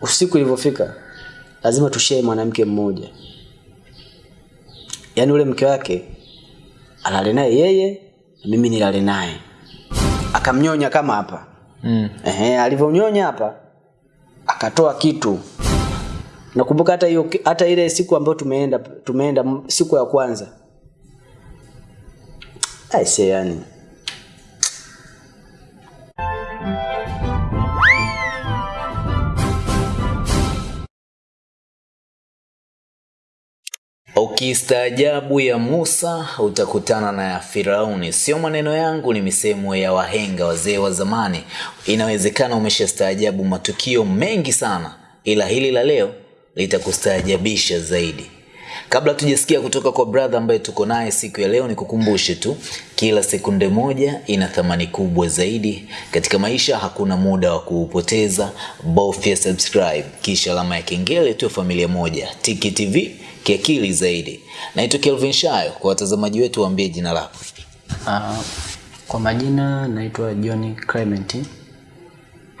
usiku ilivyofika lazima tushee mwanamke mmoja yaani ule mke wake alale naye yeye na mimi nilale naye akamnyonya kama hapa Mm. Ehe, alivyonyonya hapa akatoa kitu. Nakumbuka hata hiyo hata ile siku ambayo tumeenda tumeenda siku ya kwanza. Aise yani. Ukistaajabu ya Musa utakutana na ya Firauni. Sio maneno yangu, ni misemo ya wahenga wazee wa zamani. Inawezekana umeshastaajabu matukio mengi sana, ila hili la leo litakustaajabisha zaidi. Kabla tujasikia kutoka kwa brother ambaye tuko naye siku ya leo, nikukumbushe tu, kila sekunde moja ina thamani kubwa zaidi katika maisha. Hakuna muda wa kuupoteza, bofya subscribe kisha alama ya kengele, tu, familia moja. Tiki TV kiakili zaidi. Naitwa Kelvin Shayo. Kwa watazamaji wetu, waambie jina lako. Uh, kwa majina naitwa John Clement,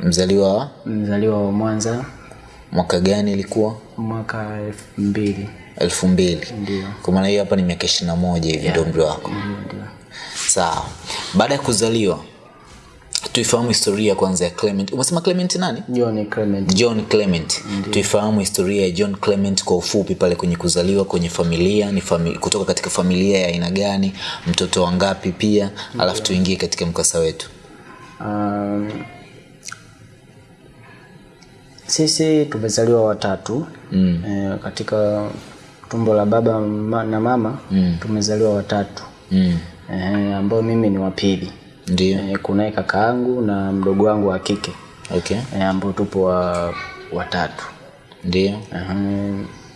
Mzaliwa wa mzaliwa wa Mwanza mwaka gani? Ilikuwa mwaka elfu mbili. elfu mbili. Ndio. Kwa maana hiyo hapa ni miaka ishirini na moja hivi ndio umri wako. Sawa. Baada ya kuzaliwa, tuifahamu historia kwanza ya Clement. Umesema Clement nani? John Clement. John Clement. Tuifahamu historia ya John Clement kwa ufupi pale kwenye kuzaliwa kwenye familia ni fami kutoka katika familia ya aina gani, mtoto wangapi pia, alafu tuingie katika mkasa wetu. Um, sisi tumezaliwa watatu mm. e, katika tumbo la baba na mama mm. tumezaliwa watatu Mm. e, ambao mimi ni wa Ndio. e, kunaye kaka yangu na mdogo wangu wa kike Okay. e, ambao tupo wa watatu Ndio. Ehe,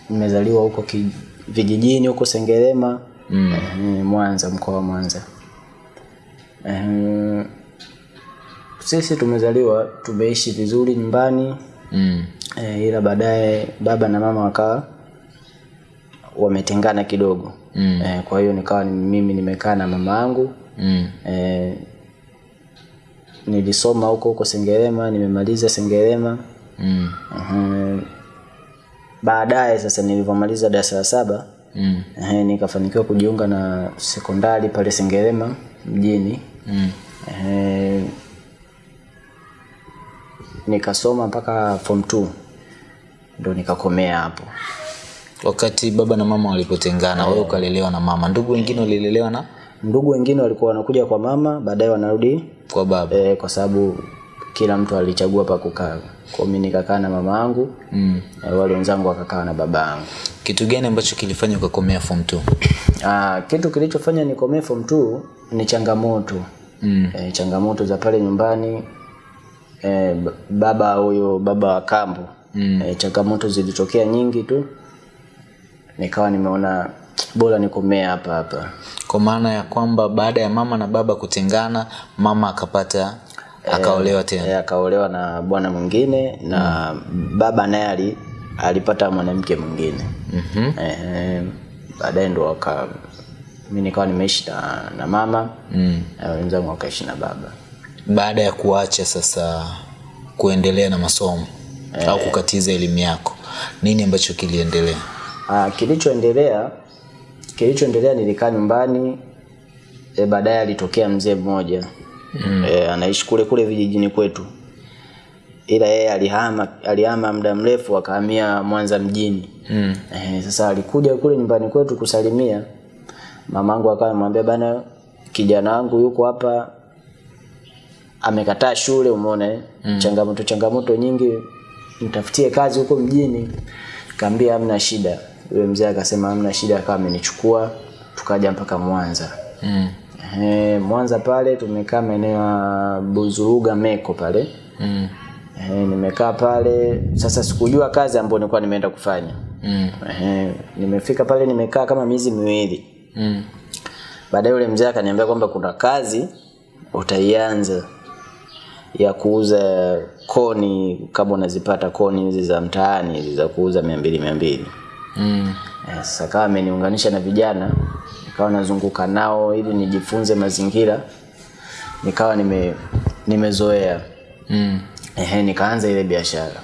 nimezaliwa huko vijijini huko Sengerema mm. e, Mwanza mkoa wa Mwanza e, sisi tumezaliwa tumeishi vizuri nyumbani Mm. e, ila baadaye baba na mama wakawa wametengana kidogo Mm. e, kwa hiyo nikawa mimi nimekaa na mama yangu Mm. e, nilisoma huko huko Sengerema nimemaliza Sengerema. Mm. Uh, baadaye sasa nilivyomaliza darasa la saba Mm. eh, nikafanikiwa kujiunga na sekondari pale Sengerema mjini. Mm. eh, nikasoma mpaka form 2 ndo nikakomea hapo. Wakati baba na mama walipotengana, wewe ukalelewa na mama, ndugu wengine walilelewa na? Ndugu wengine walikuwa wanakuja kwa mama baadaye wanarudi kwa baba. e, kwa sababu kila mtu alichagua pa kukaa kwa mimi nikakaa na mama yangu Mm. e, wale wenzangu wakakaa na baba yangu Kitu gani ambacho kilifanya ukakomea form 2? Ah, kitu kilichofanya nikomee form 2 ni changamoto Mm. e, changamoto za pale nyumbani e, baba huyo baba wa kambo Mm. e, changamoto zilitokea nyingi tu nikawa nimeona bora nikomee hapa hapa Kwa maana ya kwamba baada ya mama na baba kutengana, mama akapata akaolewa tena. e, akaolewa na bwana mwingine na mm. baba naye ali- alipata mwanamke mwingine Mhm. e, baadaye ndo waka mi nikawa nimeishi na, na mama Mm. na wenzangu wakaishi na baba Baada ya kuacha sasa kuendelea na masomo e, au kukatiza elimu yako, nini ambacho kiliendelea? Ah, kilichoendelea kilichoendelea nilikaa nyumbani e, baadaye alitokea mzee mmoja mm. e, anaishi kule kule vijijini kwetu ila yeye alihama alihama muda mrefu akahamia Mwanza mjini Mm. e, sasa alikuja kule nyumbani kwetu kusalimia mamangu akawa amwambia bana kijana wangu yuko hapa amekataa shule umeona eh? mm. changamoto changamoto nyingi mtafutie kazi huko mjini kaambia amna shida yule mzee akasema hamna shida akawa amenichukua tukaja mpaka Mwanza Mm. Ehe, Mwanza pale tumekaa maeneo ya Buzuruga Meko pale Mm. Ehe, nimekaa pale sasa sikujua kazi ambayo nilikuwa nimeenda kufanya Mm. Ehe, nimefika pale nimekaa kama miezi miwili Mm. baadaye yule mzee akaniambia kwamba kuna kazi utaianza ya kuuza koni kama unazipata koni hizi za mtaani hizi za kuuza mia mbili mia mbili Mm. yes, akawa ameniunganisha na vijana nikawa nazunguka nao ili nijifunze mazingira nikawa nime nimezoea. Mm. ehe nikaanza ile biashara.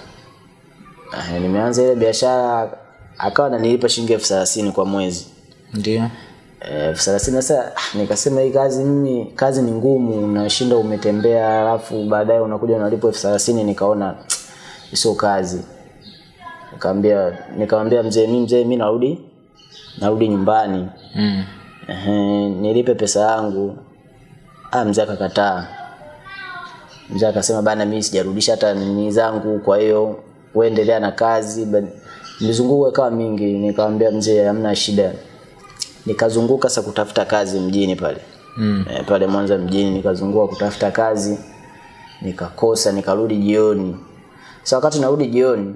Ehe, nimeanza ile biashara akawa ananilipa shilingi elfu thelathini kwa mwezi. Ndio. Eh, elfu thelathini sasa ah, nikasema hii kazi mimi kazi ni ngumu unashinda umetembea alafu baadaye unakuja unalipwa elfu thelathini nikaona sio kazi nikamwambia nikamwambia mzee mimi mzee mimi narudi narudi nyumbani. Mm. Ehe, nilipe pesa yangu. Ah mzee akakataa. Mzee akasema bana mimi sijarudisha hata nini zangu kwa hiyo uendelea na kazi. Mizunguko ikawa mingi. Nikamwambia mzee hamna shida. Nikazunguka sasa kutafuta kazi mjini pale. Mm. e, pale Mwanza mjini nikazunguka kutafuta kazi nikakosa nikarudi jioni. Sasa wakati narudi jioni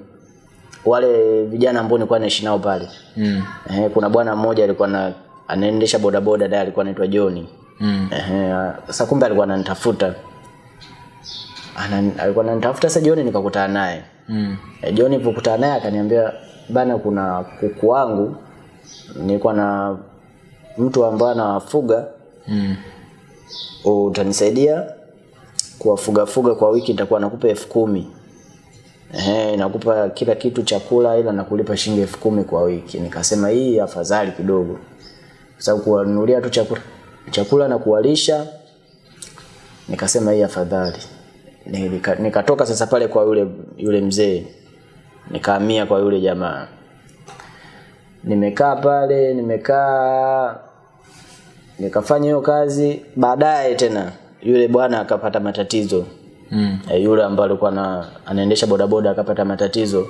wale vijana ambao nilikuwa naishi nao pale Mm. eh, kuna bwana mmoja alikuwa na anaendesha bodaboda dai alikuwa anaitwa John Mm. eh, sasa kumbe alikuwa ananitafuta. Ana, alikuwa ananitafuta sasa John nikakutana naye. Mm. eh, John nilipokutana naye akaniambia bana kuna kuku wangu nilikuwa na mtu ambaye anawafuga Mm. utanisaidia kuwafugafuga kwa wiki nitakuwa nakupa elfu kumi. Ehe, nakupa kila kitu chakula ila nakulipa shilingi elfu kumi kwa wiki. Nikasema hii afadhali kidogo. Sababu kuwanunulia tu chakula chakula na kuwalisha nikasema hii afadhali. Nika- Nikatoka sasa pale kwa yule yule mzee. Nikahamia kwa yule jamaa. Nimekaa pale, nimekaa nikafanya hiyo kazi baadaye tena yule bwana akapata matatizo Mm. e, yule ambaye alikuwa na anaendesha bodaboda akapata matatizo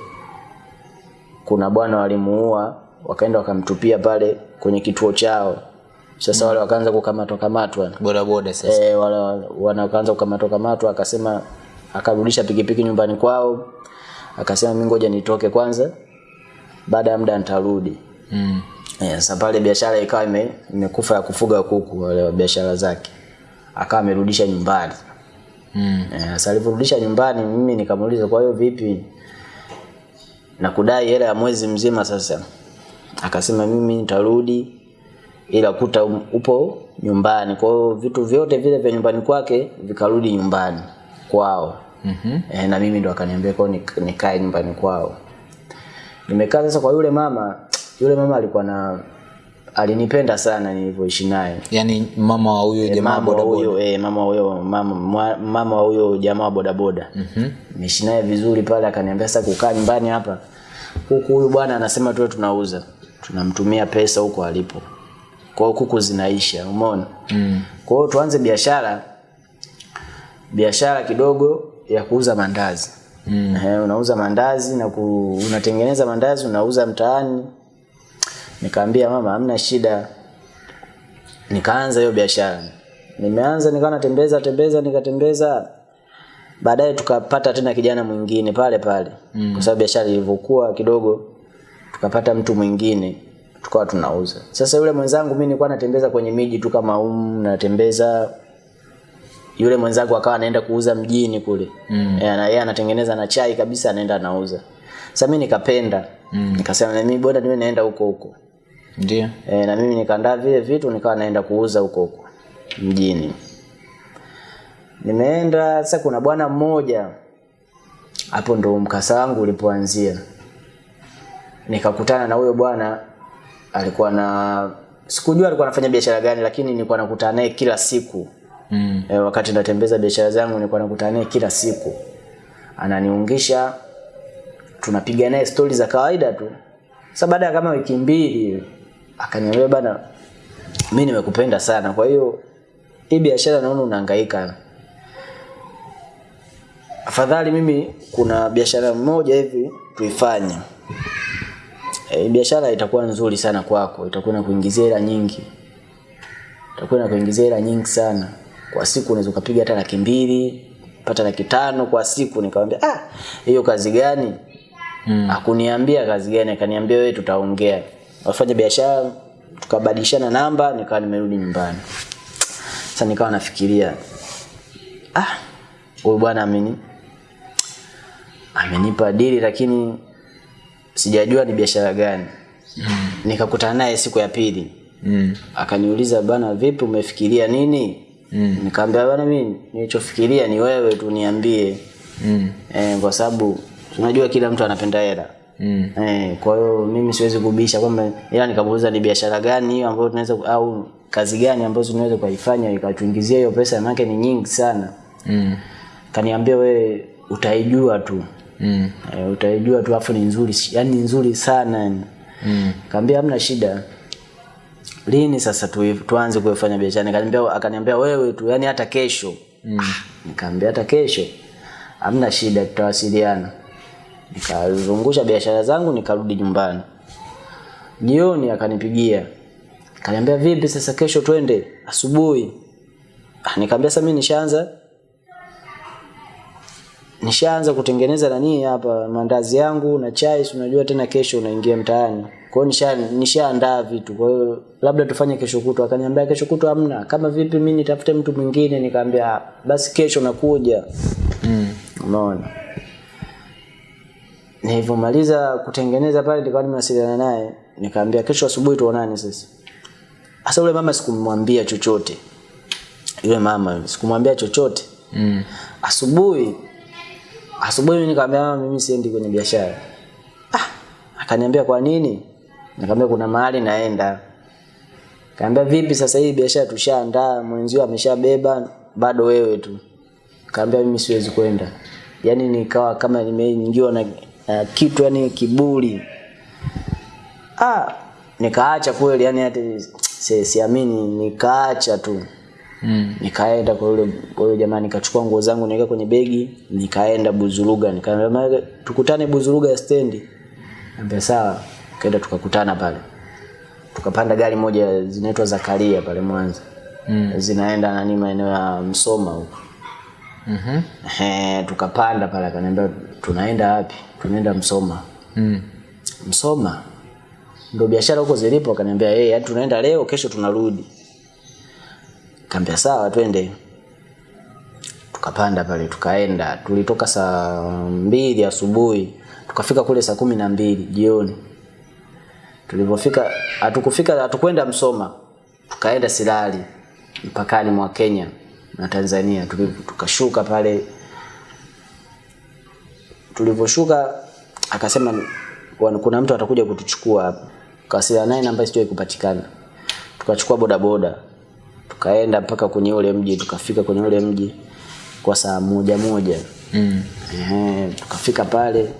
kuna bwana walimuua wakaenda wakamtupia pale kwenye kituo chao sasa mm. wale wakaanza kukamatwa kamatwa boda boda sasa e, wale wanaanza kukamatwa kamatwa akasema akarudisha pikipiki nyumbani kwao akasema mimi ngoja nitoke kwanza baada ya muda nitarudi mm. e, Sasa pale biashara ikawa ime, imekufa ya kufuga kuku wale wa biashara zake. Akawa amerudisha nyumbani. Mm. Eh, Sasa alivyorudisha nyumbani mimi nikamuuliza kwa hiyo vipi? Na kudai hela ya mwezi mzima sasa. Akasema mimi nitarudi ila kuta um- upo nyumbani. Kwa hiyo vitu vyote vile vya nyumbani kwake vikarudi nyumbani kwao. Mm -hmm. Eh, na mimi ndo akaniambia kwa nikae nyumbani kwao. Nimekaa sasa kwa yule mama, yule mama alikuwa na alinipenda sana nilivyoishi naye. yaani mama wa huyo jamaa wa boda boda huyo eh, mama wa huyo mama mama wa huyo jamaa wa bodaboda. Mhm. mm naye vizuri pale akaniambia sasa kukaa nyumbani hapa. Kuku huyu bwana anasema tuwe tunauza. Tunamtumia pesa huko alipo. Kwa kuku zinaisha, umeona? Mm. Kwa hiyo tuanze biashara biashara kidogo ya kuuza mandazi. Mm. Eh, unauza mandazi na ku, unatengeneza mandazi unauza mtaani. Nikaambia mama hamna shida. Nikaanza hiyo biashara. Nimeanza nikawa natembeza tembeza nikatembeza. Baadaye tukapata tena kijana mwingine pale pale. Mm. Kwa sababu biashara ilivyokuwa kidogo tukapata mtu mwingine tukawa tunauza. Sasa yule mwenzangu mimi nilikuwa natembeza kwenye miji tu kama um natembeza yule mwenzangu akawa anaenda kuuza mjini kule mm. e, na yeye anatengeneza na chai kabisa anaenda anauza sasa mimi nikapenda mm. nikasema mimi bora niwe naenda huko huko ndio. E, na mimi nikaandaa vile vitu nikawa naenda kuuza huko huko mjini. Nimeenda sasa kuna bwana mmoja hapo ndo mkasa wangu ulipoanzia. Nikakutana na huyo bwana alikuwa na sikujua alikuwa anafanya biashara gani lakini nilikuwa nakutana naye kila siku. Mm. e, wakati natembeza biashara zangu nilikuwa nakutana naye kila siku. Ananiungisha tunapiga naye stori za kawaida tu. Sasa baada ya kama wiki mbili akaniambia bana mi nimekupenda sana kwa hiyo hii biashara naona unahangaika. Afadhali mimi kuna biashara moja hivi tuifanye. E, biashara itakuwa nzuri sana kwako itakuwa inakuingizia hela nyingi. Itakuwa inakuingizia hela nyingi sana. Kwa siku unaweza ukapiga hata laki mbili pata laki tano kwa siku. Nikamwambia ah hiyo kazi gani? Mm. akuniambia kazi gani akaniambia wewe tutaongea wafanya biashara tukabadilishana namba nikawa nimerudi nyumbani sasa nikawa nafikiria ah huyu bwana ameni amenipa dili lakini sijajua ni biashara gani mm. nikakutana naye siku ya pili Mm. akaniuliza bana vipi umefikiria nini Mm. nikamwambia bana mimi nilichofikiria ni wewe tu niambie Mm. eh, kwa sababu unajua kila mtu anapenda hela. Mm. Eh, kwa hiyo mimi siwezi kubisha kwamba ila nikamuuliza ni biashara gani hiyo ambayo tunaweza au kazi gani ambazo tunaweza kuifanya ikatuingizia hiyo pesa maana ni nyingi sana. Mm. Kaniambia we utaijua tu. Mm. E, utaijua tu afu ni nzuri yani nzuri sana yani. Mm. Kaambia hamna shida. Lini sasa tu, tuanze kuifanya biashara? Nikaniambia akaniambia wewe tu yani hata kesho. Mm. Nikamwambia hata kesho. Hamna shida tutawasiliana. Nikazungusha biashara zangu nikarudi nyumbani. Jioni akanipigia. kaniambia vipi sasa kesho twende asubuhi. Ah, Nikamwambia sasa mimi nishaanza nishaanza kutengeneza nani hapa mandazi yangu na chai, si unajua tena kesho unaingia mtaani. Kwa hiyo nisha nishaandaa vitu. Kwa hiyo labda tufanye kesho kutwa. Akaniambia kesho kutwa hamna. Kama vipi mimi nitafute mtu mwingine? Nikamwambia "Ah, basi kesho nakuja. Mm. Umeona? Nilivyomaliza kutengeneza pale nikawa nimewasiliana naye, nikaambia kesho asubuhi tuonane sasa. Sasa yule mama sikumwambia chochote. Yule mama sikumwambia chochote. Mm. Asubuhi asubuhi mimi nikamwambia mama mimi siendi kwenye biashara. Ah, akaniambia kwa nini? Nikamwambia kuna mahali naenda. Kaambia vipi sasa hii biashara tushaandaa, mwenzio ameshabeba, bado wewe tu. Kaambia mimi siwezi kwenda. Yaani nikawa kama nimeingiwa na, na kitu yani kiburi. Ah, nikaacha kweli yani hata si- siamini nikaacha tu. Mm. Nikaenda kwa yule kwa yule jamaa nikachukua nguo zangu nikaweka kwenye begi, nikaenda Buzuruga, nikamwambia tukutane Buzuruga ya stendi. Ambe sawa. Kaenda tukakutana pale. Tukapanda gari moja zinaitwa Zakaria pale Mwanza. Mm. Zinaenda nani maeneo ya Msoma huko. Mhm. Ehe, tukapanda pale akaniambia tunaenda wapi? Tunaenda Msoma. Mm. Msoma. Ndio biashara huko zilipo akaniambia yeye, hey, tunaenda leo kesho tunarudi. Kaambia sawa twende. Tukapanda pale tukaenda. Tulitoka saa mbili asubuhi. Tukafika kule saa kumi na mbili jioni. Tulipofika hatukufika hatukwenda Msoma. Tukaenda Silali mpakani mwa Kenya na Tanzania. Tukashuka pale tulivyoshuka akasema kuna mtu atakuja kutuchukua hapa. Tukawasiliana naye namba sio kupatikana. Tukachukua bodaboda. Tukaenda mpaka kwenye ule mji, tukafika kwenye ule mji kwa saa moja moja. Mm. Ehe, tukafika pale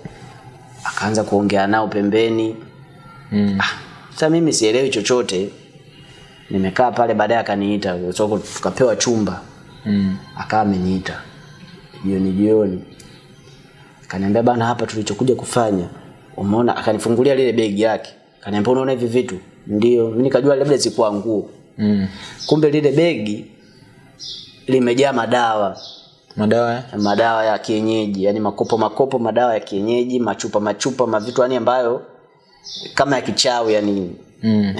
akaanza kuongea nao pembeni. Mm. Ah, sasa mimi sielewi chochote. Nimekaa pale baadaye akaniita, so tukapewa chumba. Mm. Akawa ameniita jioni jioni, akaniambia bana, hapa tulichokuja kufanya umeona. Akanifungulia lile begi yake, akaniambia unaona hivi vitu? Ndio. Mimi nikajua labda zikuwa nguo, Mm. kumbe lile begi limejaa madawa Madawa ya? madawa ya kienyeji, yani makopo makopo madawa ya kienyeji, machupa machupa mavitu yani ambayo kama ya kichawi yani. Mm.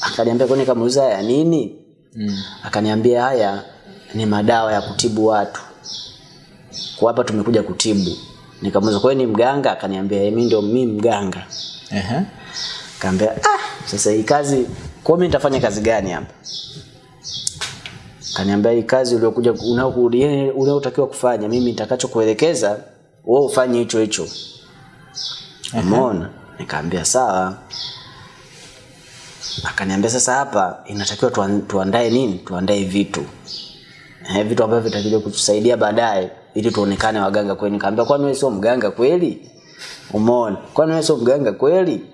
Akaniambia kwani kamuuza ya nini? Mm. Akaniambia haya ni madawa ya kutibu watu. Kwa hapa tumekuja kutibu. Nikamuuliza kwa ni mganga? Akaniambia mimi ndio mimi mganga. Ehe. Kaambia ah, sasa hii kazi kwa mimi nitafanya kazi gani hapa? Kaniambia hii kazi uliokuja unao- unaotakiwa kufanya mimi nitakachokuelekeza wewe ufanye hicho hicho. Umeona? Nikaambia sawa. Akaniambia sasa hapa inatakiwa tuandae nini? Tuandae vitu. Eh, vitu ambavyo vitakuja kutusaidia baadaye ili tuonekane waganga kweli. Nikamwambia kwani wewe sio mganga kweli? Umeona? Kwani wewe sio mganga kweli?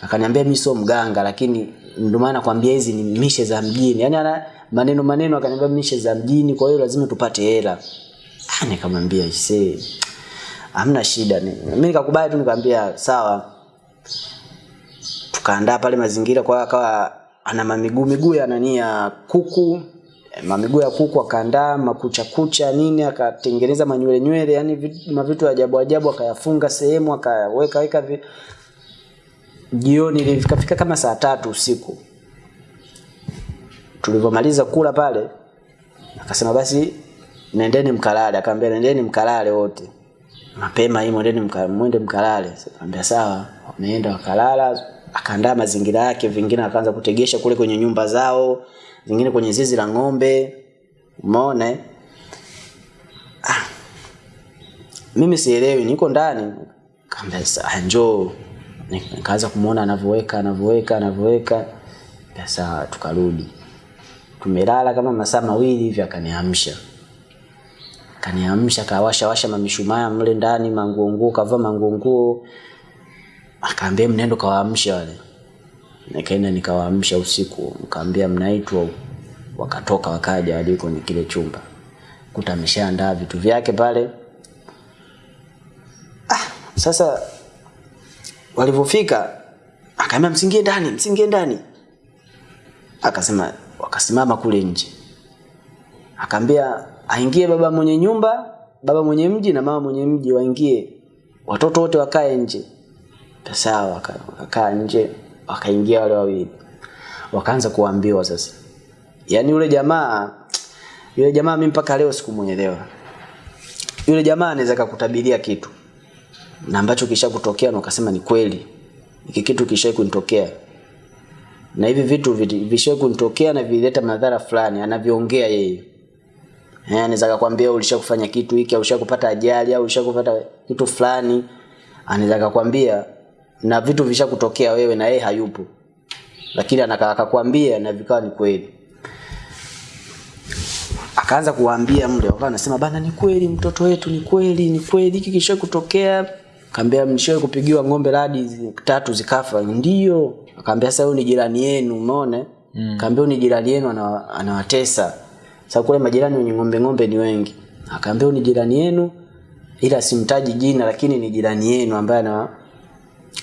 Akaniambia mimi sio mganga lakini ndio maana nakwambia hizi ni mishe za mjini. Yaani ana maneno maneno akaniambia mishe za mjini kwa hiyo lazima tupate hela. Ah, nikamwambia ise. Hamna shida. ni- Mimi nikakubali tu nikamwambia sawa. Tukaandaa pale mazingira kwa akawa ana mamiguu miguu ya nani ya kuku mamiguu ya kuku akaandaa makucha kucha nini akatengeneza manywele nywele yani vitu, mavitu ajabu ajabu akayafunga sehemu akaweka weka vi... jioni ilifika kama saa tatu usiku. Tulivyomaliza kula pale akasema basi nendeni mkalale. Akaambia nendeni mkalale wote. Mapema hii mwendeni mwende mkalale. Akaambia sawa. Wameenda wakalala. Akaandaa mazingira yake vingine akaanza kutegesha kule kwenye nyumba zao vingine kwenye zizi la ng'ombe. Umeona eh? ah. mimi sielewi niko ndani. Kaambia sasa njoo. Nikaanza kumuona anavyoweka anavyoweka anavyoweka sasa tukarudi. Tumelala kama masaa mawili hivi akaniamsha. Akaniamsha kawasha washa mamishumaa mle ndani manguo nguo, kavaa manguo nguo, akaambia mnendo kawaamsha wale nikaenda nikawaamsha usiku nikaambia mnaitwa wakatoka wakaja waliko ni kile chumba. Kuta ameshaandaa vitu vyake pale. Ah, sasa walivyofika akaambia msingie ndani msingie ndani. Akasema wakasimama kule nje. Akaambia aingie baba mwenye nyumba baba mwenye mji na mama mwenye mji waingie. Watoto wote wakae nje. Sawa waka- wakakaa nje wakaingia wale wawili. Wakaanza kuambiwa sasa. Yani yule jamaa yule jamaa mimi mpaka leo sikumwelewa. Yule jamaa anaweza kukutabiria kitu. Na ambacho kisha kutokea na ukasema ni kweli. Hiki kitu kisha kunitokea. Na hivi vitu vishwe kunitokea na vilileta madhara fulani anavyoongea yeye. Eh, anaweza kukwambia ulishakufanya kitu hiki au ulishakupata ajali au ulishakupata kitu fulani. Anaweza akakwambia na vitu vishakutokea wewe na yeye hayupo. Lakini anakakwambia akakwambia na vikawa ni kweli. Akaanza kuwaambia mle wakawa anasema bana ni kweli mtoto wetu ni kweli ni kweli hiki kisha kutokea. Kaambia mlishawahi kupigiwa ng'ombe radi tatu zikafa? Ndio. Akaambia sasa huyu ni jirani yenu umeona? Mm. kaambia ni jirani yenu anawa- anawatesa. Sasa kule majirani wenye ng'ombe ng'ombe ni wengi. Akaambia ni jirani yenu ila simtaji jina lakini ni jirani yenu ambaye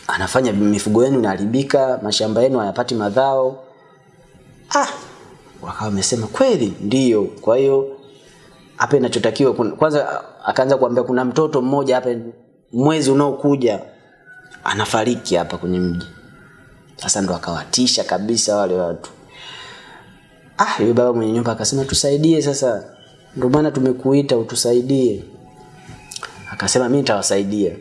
anafanya mifugo yenu inaharibika mashamba yenu hayapati madhao ah wakawa wamesema kweli ndio. Kwa hiyo hapa inachotakiwa kwanza akaanza kuambia kuna mtoto mmoja hapa mwezi unaokuja anafariki hapa kwenye mji. Sasa ndo akawatisha kabisa wale watu. Ah yule baba mwenye nyumba akasema tusaidie sasa. Ndio maana tumekuita utusaidie. Akasema mimi nitawasaidia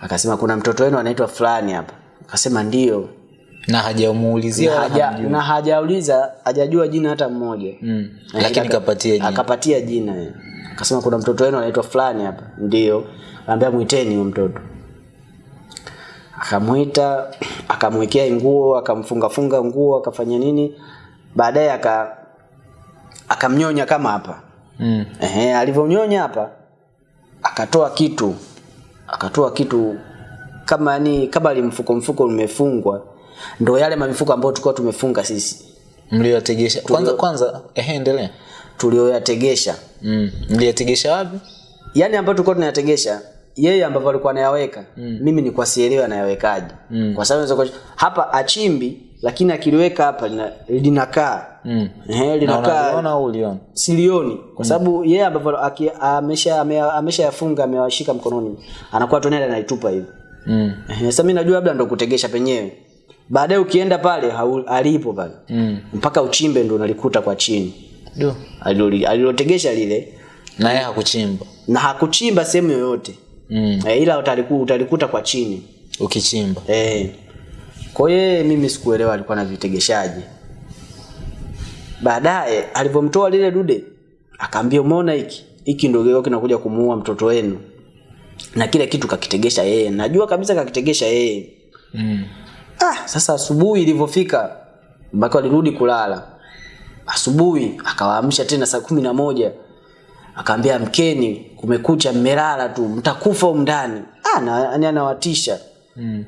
akasema kuna mtoto wenu anaitwa fulani hapa. Akasema ndio. Na hajamuulizia na, haja, na hajauliza hajajua jina hata mmoja. Mm. Lakini akapatia kapatia jina. akapatia jina. Akasema kuna mtoto wenu anaitwa fulani hapa. Ndio. Akaambia mwiteni huyo mtoto. Akamwita akamwekea nguo akamfungafunga nguo akafanya nini. Baadaye aka akamnyonya kama hapa. Mm. Ehe, alivyonyonya hapa akatoa kitu akatoa kitu kama ni kama limfuko mfuko umefungwa ndo yale mamifuko ambayo tulikuwa tumefunga sisi. Mlioyategesha kwanza kwanza ehe endelea. Tulioyategesha. Mm. mliyategesha wapi? Yani ambayo tulikuwa tunayategesha yeye ambavyo alikuwa anayaweka mm. mimi ni sielewi anayawekaje. Mm. kwa sababu hapa achimbi lakini akiliweka hapa lina- linakaa Mm. eh, na linakaa silioni. Kwa sababu yeye ambavyo amesha ame- ameshayafunga amewashika mkononi anakuwa tunaenda anaitupa hivi. Mm. eh, sasa mimi najua labda ndo kutegesha penyewe. Baadaye ukienda pale alipo pale. Mm. mpaka uchimbe ndo unalikuta kwa chini. Ndio alilotegesha lile. Na yeye hakuchimba. Na hakuchimba sehemu yoyote. Mm. e, ila utaliku, utalikuta kwa chini. Ukichimba. E. kwa hiyo yeye mimi sikuelewa alikuwa na vitegeshaji baadaye alivyomtoa lile dude akaambia umeona hiki? Hiki ndio leo kinakuja kumuua mtoto wenu. Na kile kitu kakitegesha yeye. Najua kabisa kakitegesha yeye. Mm. ah, sasa asubuhi ilivyofika mpaka walirudi kulala. Asubuhi akawaamsha tena saa kumi na moja. Akaambia mkeni kumekucha mmelala tu. Mtakufa umndani. ah, na- anawatisha Mm.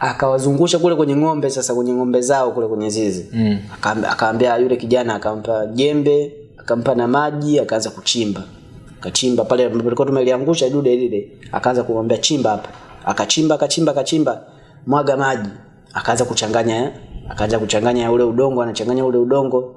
Akawazungusha kule kwenye ng'ombe sasa kwenye ng'ombe zao kule kwenye zizi. Mm. Akaambia- yule kijana akampa jembe akampa na maji akaanza kuchimba. Akachimba pale ambapo tumeliangusha dude lile akaanza kumwambia chimba hapa. Akachimba akachimba akachimba mwaga maji. Akaanza kuchanganya eh? akaanza kuchanganya ule udongo anachanganya ule udongo.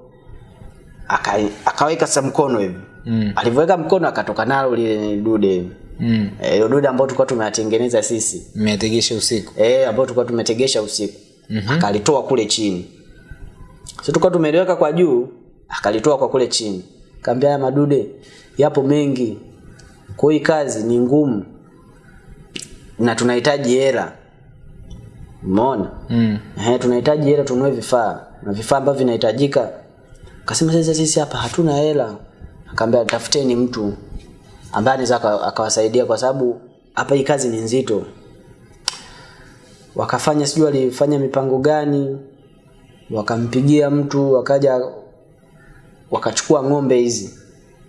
Aka, akaweka sasa mkono hivi. Mm. alivyoweka mkono akatoka nalo lile dude Mm. Eh, hilo dude ambao tulikuwa tumeyatengeneza sisi. Mmetegesha usiku? Eh ambao tulikuwa tumetegesha usiku. Mm-hmm. akalitoa kule chini. Sisi tulikuwa tumeliweka kwa juu akalitoa kwa kule chini. Kaambia haya madude yapo mengi. Kwa hii kazi ni ngumu. Na tunahitaji hela. Umeona? Mm. eh tunahitaji hela tununue vifaa. Na vifaa ambavyo vinahitajika. Akasema sasa sisi hapa hatuna hela. Akaambia tafuteni mtu ambaye anaweza akawasaidia kwa sababu hapa hii kazi ni nzito. Wakafanya sijui walifanya mipango gani wakampigia mtu wakaja wakachukua ng'ombe hizi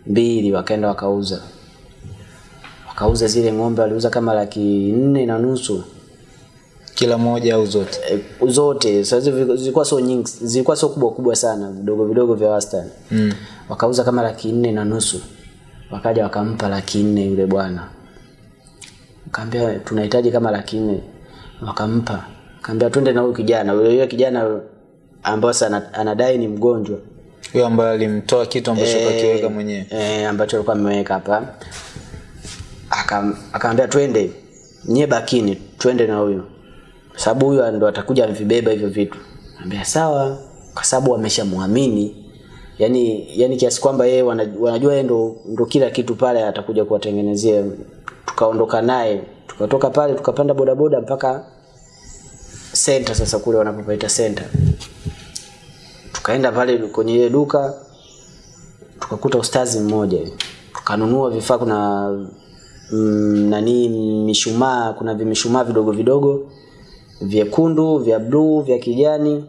mbili wakaenda wakauza. Wakauza zile ng'ombe waliuza kama laki nne na nusu. Kila moja au zote? E, zote. Sasa so, zilikuwa so nyingi zilikuwa sio kubwa kubwa sana vidogo vidogo vya wastani. Mm. wakauza kama laki nne na nusu wakaja wakampa laki nne yule bwana. Kaambia tunahitaji kama laki nne. Wakampa. Kaambia twende na huyu kijana. Yule yule kijana ambaye anadai ni mgonjwa. Huyo ambaye alimtoa kitu ambacho e, kakiweka mwenyewe. e, ambacho alikuwa ameweka hapa. Akaambia twende. Nyie bakini twende na huyo sababu huyo ndo atakuja amvibeba hivyo vitu. Ambia sawa. Kwa sababu wameshamwamini yani yani kiasi kwamba yeye wanajua yeye ndo, ndo kila kitu pale atakuja kuwatengenezea. Tukaondoka naye tukatoka pale tukapanda bodaboda mpaka center sasa kule wanapopaita center. Tukaenda pale kwenye ile duka tukakuta ustazi mmoja. Tukanunua vifaa kuna mm, nani mishumaa kuna vimishumaa vidogo vidogo vyekundu vya bluu vya kijani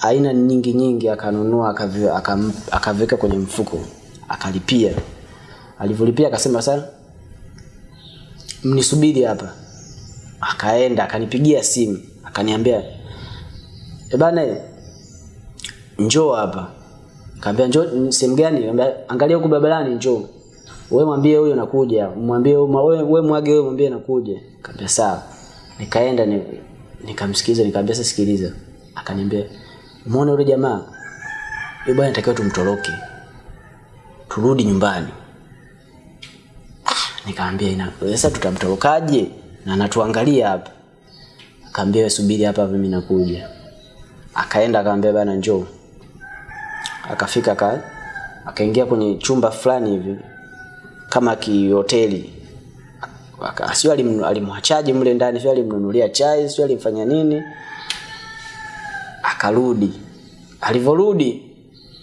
aina nyingi nyingi akanunua akavi- akam- akaviweka kwenye mfuko akalipia. Alivyolipia akasema sasa mnisubiri hapa. Akaenda akanipigia simu akaniambia e bana njoo hapa. Kaambia njoo sehemu gani? Angalia huku barabarani njoo. Wewe mwambie huyo nakuja mwambie wewe mwage wewe mwambie nakuja kaambia sawa. Nikaenda nikamsikiliza nikamwambia sasa sikiliza. Akaniambia umeona yule jamaa. Yule bwana anatakiwa tumtoroke. Turudi nyumbani. Ah, nikamwambia ina sasa tutamtorokaje? Na anatuangalia hapa. Akaambia wewe subiri hapa mimi nakuja. Akaenda akamwambia bana njoo. Akafika ka akaingia kwenye chumba fulani hivi kama kihoteli. Sio alimwachaje mle ndani sio alimnunulia chai sio alimfanya nini akarudi. Alivyorudi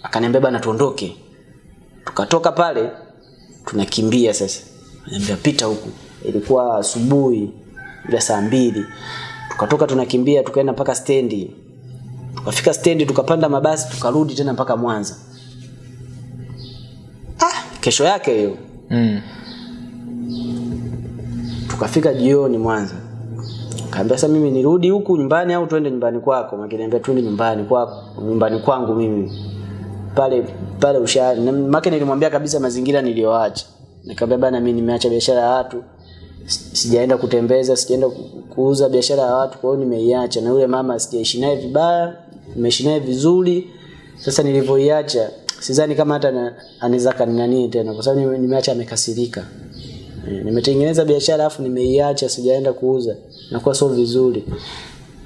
akaniambia bana tuondoke. Tukatoka pale tunakimbia sasa. Ananiambia pita huku. Ilikuwa asubuhi ya saa mbili. Tukatoka tunakimbia tukaenda mpaka stendi. Tukafika stendi tukapanda mabasi tukarudi tena mpaka mwanza. Ah, kesho yake hiyo. Mm. tukafika jioni mwanza kaambia sasa mimi nirudi huku nyumbani au tuende nyumbani kwako? Makiniambia twende nyumbani kwako nyumbani kwangu mimi. Pale pale usha Maki nilimwambia kabisa mazingira niliyoacha. Nikamwambia bana mimi nimeacha biashara ya watu. Si- sijaenda kutembeza sijaenda kuuza biashara ya watu kwa hiyo nimeiacha. Na yule mama sijaishi naye vibaya nimeishi naye vizuri. Sasa nilivyoiacha sidhani kama hata anaweza kaninani tena kwa sababu nimeacha amekasirika Eh, nimetengeneza biashara afu nimeiacha sijaenda kuuza. Nakuwa sio vizuri.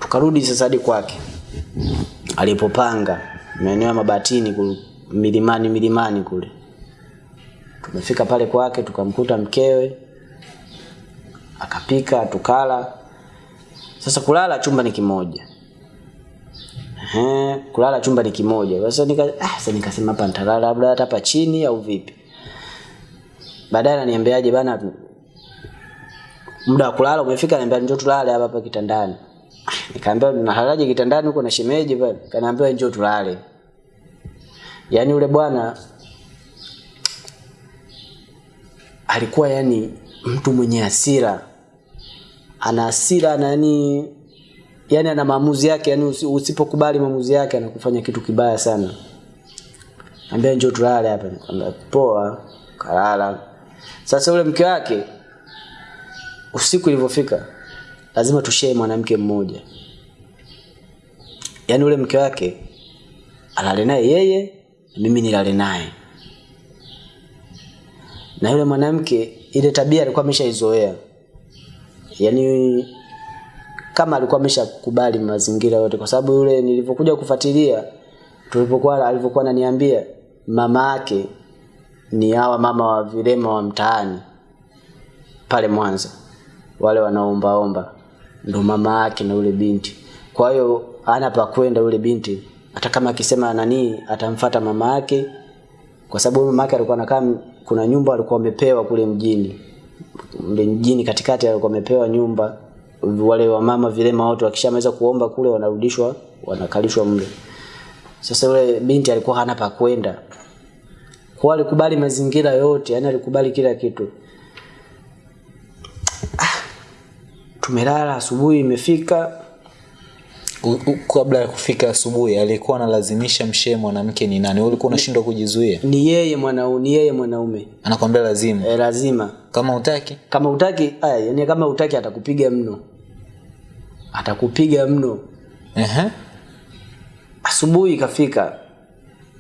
Tukarudi sasa hadi kwake. Alipopanga maeneo ya mabatini kule, milimani milimani kule. Tumefika pale kwake tukamkuta mkewe. Akapika tukala. Sasa kulala chumba ni kimoja. Ehe, kulala chumba ni kimoja. Sasa nika ah, sasa nikasema hapa nitalala labda hata hapa chini au vipi baadaye ananiambiaje bana muda wa kulala umefika. Ananiambia njoo tulale hapa hapa kitandani. Nikaambia nalalaje kitandani huko na shemeji pale? Kanaambia njoo tulale. Yaani yule bwana alikuwa yani mtu mwenye hasira. Ana hasira na yani yani ana maamuzi yake yani usipokubali maamuzi yake anakufanya kitu kibaya sana. Ambia njoo tulale hapa. Nikamwambia poa. Kalala sasa ule mke wake usiku ilivyofika lazima tushee mwanamke mmoja. Yaani ule mke wake alale naye yeye mimi nilale naye. Na yule mwanamke ile tabia alikuwa ameshaizoea. Yaani kama alikuwa ameshakubali mazingira yote kwa sababu yule nilivyokuja kufuatilia tulipokuwa alivyokuwa ananiambia mama yake ni hawa mama wa vilema wa mtaani pale Mwanza. Wale wanaombaomba ndo mama yake na ule binti. Kwa hiyo ana pa kwenda ule binti hata kama akisema nani atamfata mama yake. Kwa sababu mama yake alikuwa anakaa kuna nyumba alikuwa amepewa kule mjini. Mle mjini katikati alikuwa amepewa nyumba. Wale wamama vilema wote wakishamaliza kuomba kule wanarudishwa wanakalishwa mle. Sasa yule binti alikuwa hana pa kwenda kwa alikubali mazingira yote yani alikubali kila kitu. Ah, tumelala asubuhi imefika. Kabla ya kufika asubuhi alikuwa analazimisha mshee mwanamke ni nani? Ulikuwa unashindwa kujizuia? Ni yeye mwanaume ni yeye mwanaume. Anakwambia lazima. E, lazima. Kama utaki kama utaki aya yani kama utaki atakupiga mno. Atakupiga mno. Ehe. asubuhi kafika.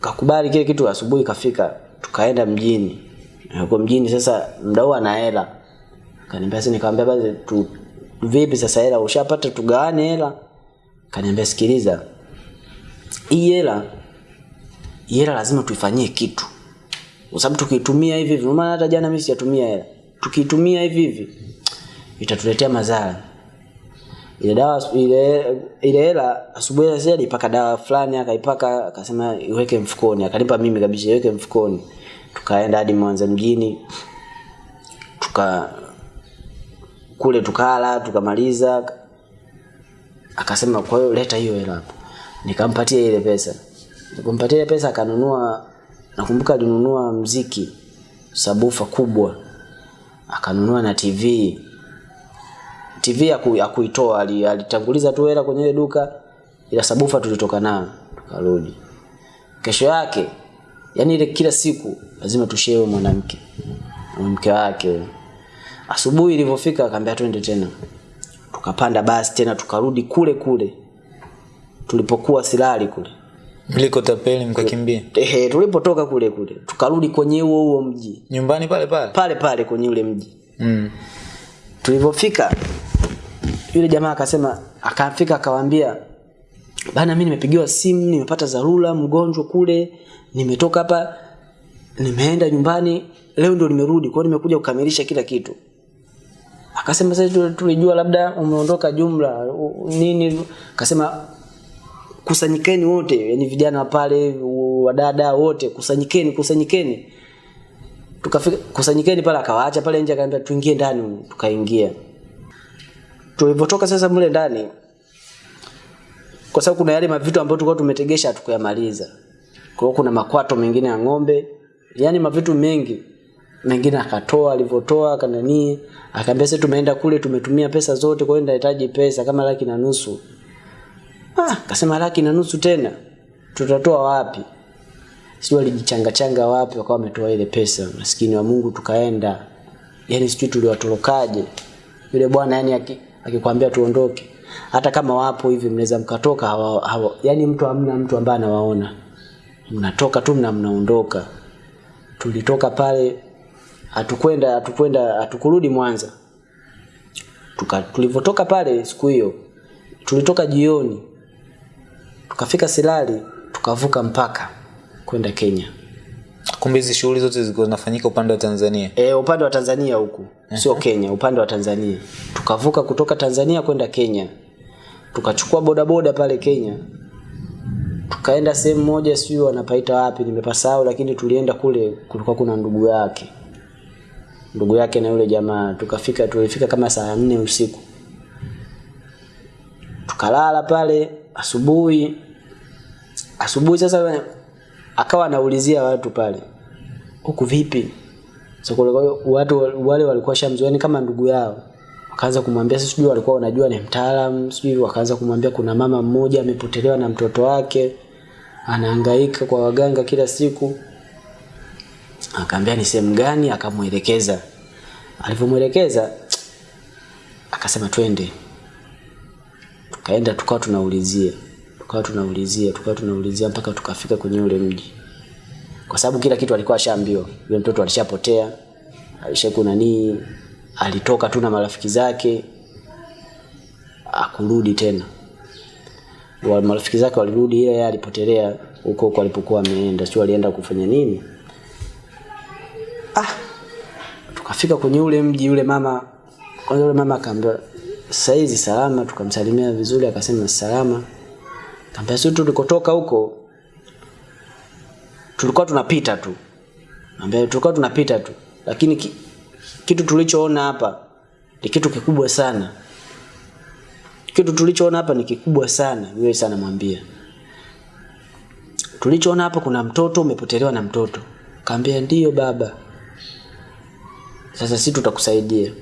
kakubali kile kitu asubuhi ikafika tukaenda mjini. Kwa mjini sasa mdau ana hela. Kaniambia sasa nikamwambia basi tu vipi sasa hela? Ushapata tugawane hela? Kaniambia sikiliza hii hela hela lazima tuifanyie kitu. Kwa sababu tukiitumia hivi hivi maana hata jana mimi sijatumia hela. Tukitumia hivi hivi itatuletea madhara ile dawa ile ile hela asubuhi sasa alipaka dawa fulani akaipaka akasema iweke mfukoni akanipa mimi kabisa iweke mfukoni. Tukaenda hadi Mwanza mjini tuka kule tukala tukamaliza akasema kwa hiyo leta hiyo hela hapo. Nikampatia ile pesa. Nikampatia ile pesa akanunua nakumbuka alinunua mziki sabufa kubwa akanunua na TV TV ya, ku, ya kuitoa ali- alitanguliza tu hela kwenye ile duka ila sabufa tulitoka nayo tukarudi. Kesho yake yani ile kila siku lazima tushewe mwanamke mwanamke wake asubuhi ilivyofika akaambia twende tena. Tukapanda basi tena tukarudi kule kule tulipokuwa silali kule. Mliko tapeli mkakimbia. Ehe, tulipotoka kule kule tukarudi kwenye huo huo mji. Nyumbani pale pale? Pale pale kwenye ule mji. Mm. tulivyofika yule jamaa akasema akafika akawaambia bana mimi nimepigiwa simu nimepata dharura mgonjwa kule nimetoka hapa nimeenda nyumbani leo ndio nimerudi kwa nimekuja kukamilisha kila kitu. Akasema sasa tu- tulijua labda umeondoka jumla nini? Akasema kusanyikeni wote yani vijana pale wadada wote kusanyikeni kusanyikeni. Tukafika kusanyikeni pale akawaacha pale nje akaambia tuingie ndani tukaingia tulivyotoka sasa mle ndani kwa sababu kuna yale mavitu ambayo tulikuwa tumetegesha hatukuyamaliza kwa hiyo kuna makwato mengine ya ng'ombe yani mavitu mengi mengine akatoa alivyotoa kananii akaambia sasa tumeenda kule tumetumia pesa zote kwa hiyo nahitaji pesa kama laki na nusu. Ah akasema laki na nusu tena tutatoa wapi? Sio alijichanga changa wapi wakawa wametoa ile pesa maskini wa Mungu tukaenda. Yani sisi tuliwatorokaje. Yule bwana yani akikwambia tuondoke. Hata kama wapo hivi mnaweza mkatoka hawa, hawa, yani mtu hamna mtu ambaye anawaona. Mnatoka tu mna mnaondoka. Tulitoka pale hatukwenda hatukwenda hatukurudi Mwanza. Tulivyotoka pale siku hiyo tulitoka jioni tukafika Silali tukavuka mpaka kwenda Kenya kumbe hizi shughuli zote zilikuwa zinafanyika upande wa tanzania. E, upande wa Tanzania huku. Sio Kenya upande wa Tanzania. Tukavuka kutoka Tanzania kwenda Kenya. Tukachukua bodaboda pale Kenya. Tukaenda sehemu moja sio wanapaita wapi nimepasahau lakini tulienda kule kulikuwa kuna ndugu yake. Ndugu yake na yule jamaa. Tukafika tulifika kama saa nne usiku. Tukalala pale asubuhi. Asubuhi sasa akawa anaulizia watu pale huku vipi? So kwa watu wale walikuwa shamzoeni kama ndugu yao. Wakaanza kumwambia sisi sijui walikuwa wanajua ni mtaalamu sijui wakaanza kumwambia kuna mama mmoja amepotelewa na mtoto wake anahangaika kwa waganga kila siku. Akaambia ni sehemu gani? Akamwelekeza. Alivyomwelekeza akasema twende. Tukaenda tukawa tunaulizia tukawa tunaulizia tukawa tunaulizia mpaka tukafika kwenye ule mji. Kwa sababu kila kitu alikuwa ashaambiwa. Yule mtoto alishapotea alishaku nanii alitoka tu na marafiki zake akurudi tena. Wa marafiki zake walirudi ile yeye alipotelea huko huko alipokuwa ameenda. Sio alienda kufanya nini? Ah tukafika kwenye ule mji yule mama kwanza yule mama akaambia saizi salama. Tukamsalimia vizuri akasema salama kaambia sisi tulikotoka huko tulikuwa tunapita tu. Kambia tulikuwa tunapita tu lakini ki, kitu tulichoona hapa ni kitu kikubwa sana. Kitu tulichoona hapa ni kikubwa sana yule sana mwambia tulichoona hapa kuna mtoto umepotelewa na mtoto. Kaambia ndiyo baba. Sasa sisi tutakusaidia